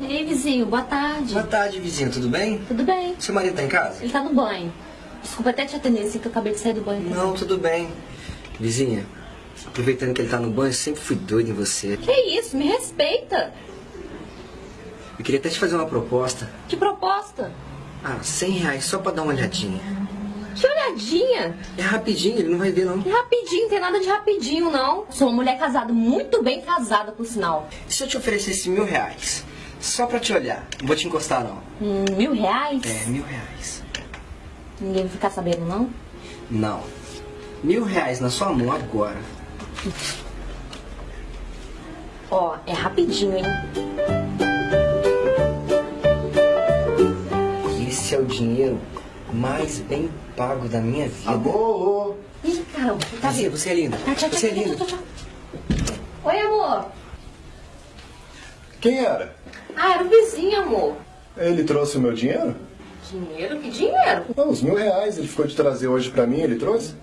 Ei, vizinho, boa tarde. Boa tarde, vizinho, tudo bem? Tudo bem? Seu marido tá em casa? Ele tá no banho. Desculpa até te atender assim que eu acabei de sair do banho. Não, tudo bem. Vizinha, aproveitando que ele tá no banho, eu sempre fui doido em você. Que isso? Me respeita. Eu queria até te fazer uma proposta. Que proposta? Ah, 100 reais só pra dar uma olhadinha. Que olhadinha. É rapidinho, ele não vai ver não. Que rapidinho, não tem nada de rapidinho, não. Sou uma mulher casada, muito bem casada, por sinal. E se eu te oferecesse mil reais? Só pra te olhar. Não vou te encostar, não. Hum, mil reais? É, mil reais. Ninguém vai ficar sabendo, não? Não. Mil reais na sua mão agora. Ó, é rapidinho, hein? Esse é o dinheiro mais bem pago da minha vida. Alô? Ih, caramba, tá Vizinha, vindo. você é linda. Tá, tchau, tchau, Você é linda. tchau, tchau. Oi, amor. Quem era? Ah, era o vizinho, amor. Ele trouxe o meu dinheiro? Dinheiro? Que dinheiro? Não, os mil reais ele ficou de trazer hoje pra mim, ele trouxe?